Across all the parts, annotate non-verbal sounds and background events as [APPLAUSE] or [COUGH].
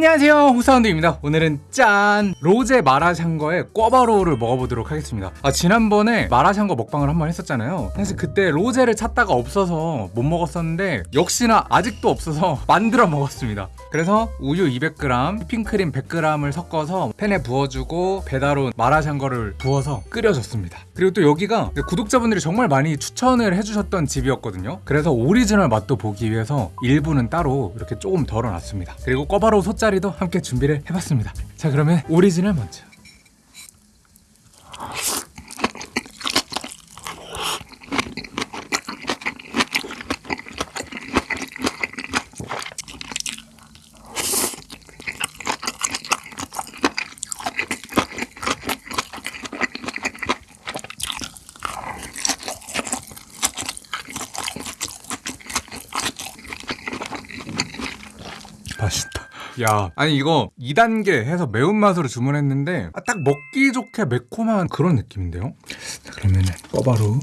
안녕하세요. 호사운드입니다. 오늘은 짠! 로제 마라샹궈의 꿔바로우를 먹어보도록 하겠습니다. 아 지난번에 마라샹궈 먹방을 한 번 했었잖아요. 사실 그때 로제를 찾다가 없어서 못 먹었었는데 역시나 아직도 없어서 [LAUGHS] 만들어 먹었습니다. 그래서 우유 200g, 휘핑크림 100g을 섞어서 팬에 부어주고 배달 온 마라샹궈를 부어서 끓여줬습니다. 그리고 또 여기가 구독자분들이 정말 많이 추천을 해주셨던 집이었거든요. 그래서 오리지널 맛도 보기 위해서 일부는 따로 이렇게 조금 덜어놨습니다. 그리고 꿔바로우 소짜리도 함께 준비를 해봤습니다. 자 그러면 오리지널 먼저 맛있다. 야, 아니 이거 2단계 해서 매운맛으로 주문했는데 아, 딱 먹기 좋게 매콤한 그런 느낌인데요? 자, 그러면 은 꿔바로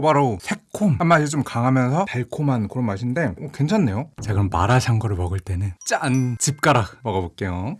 꼬바로우 새콤한 맛이 좀 강하면서 달콤한 그런 맛인데 어, 괜찮네요. 자 그럼 마라샹궈를 먹을 때는 짠! 집가락 먹어볼게요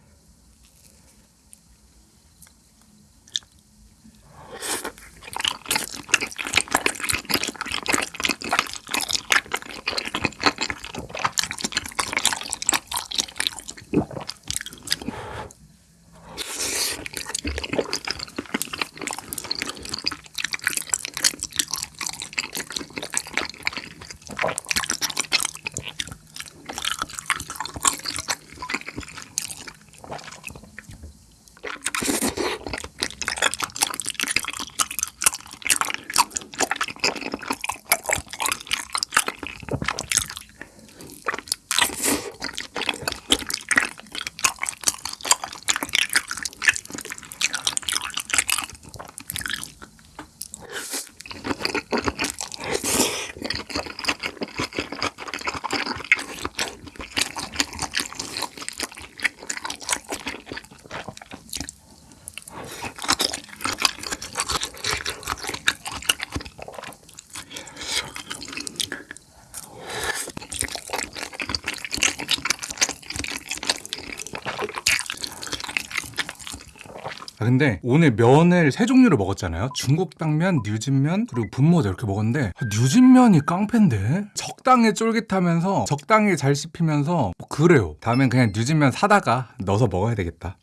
아 근데 오늘 면을 세 종류를 먹었잖아요. 중국 당면, 뉴진면, 그리고 분모자 이렇게 먹었는데 아, 뉴진면이 깡패인데? 적당히 쫄깃하면서 적당히 잘 씹히면서 뭐 그래요. 다음엔 그냥 뉴진면 사다가 넣어서 먹어야 되겠다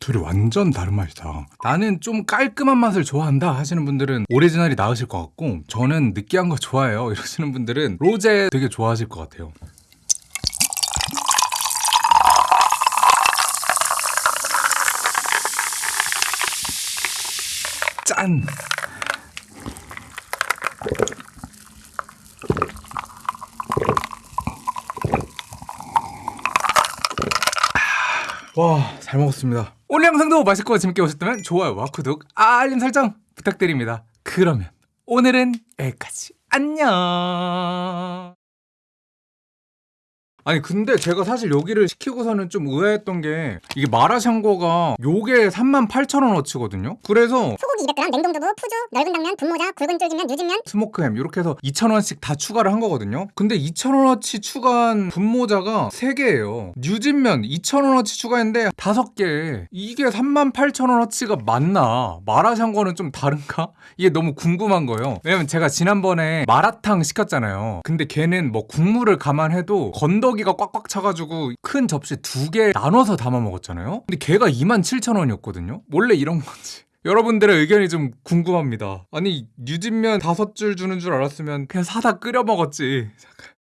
둘이 완전 다른 맛이다. 나는 좀 깔끔한 맛을 좋아한다 하시는 분들은 오리지널이 나으실 것 같고 저는 느끼한 거 좋아해요 [LAUGHS] 이러시는 분들은 로제 되게 좋아하실 것 같아요. 짠! 와, 잘 먹었습니다. 오늘 영상도 맛있고 재밌게 보셨다면 좋아요와 구독, 알림 설정 부탁드립니다. 그러면 오늘은 여기까지. 안녕. 아니 근데 제가 사실 여기를 시키고서는 좀 의아했던 게 이게 마라샹궈가 요게 38,000원어치거든요. 그래서 소고기 200g, 냉동두부, 푸주, 넓은 당면, 분모자, 굵은 쫄깃면, 유진면 스모크햄 이렇게 해서 2,000원씩 다 추가를 한 거거든요. 근데 2,000원어치 추가한 분모자가 3개예요. 뉴진면 2,000원어치 추가했는데 5개. 이게 38,000원어치가 맞나? 마라샹궈는 좀 다른가? 이게 너무 궁금한 거예요. 왜냐면 제가 지난번에 마라탕 시켰잖아요. 근데 걔는 뭐 국물을 감안해도 건더 기가 꽉꽉 차가지고 큰 접시 두 개 나눠서 담아 먹었잖아요. 근데 걔가 27,000원이었거든요. 원래 이런 건지. [LAUGHS] 여러분들의 의견이 좀 궁금합니다. 아니 뉴진면 다섯 줄 주는 줄 알았으면 그냥 사다 끓여 먹었지. 잠깐.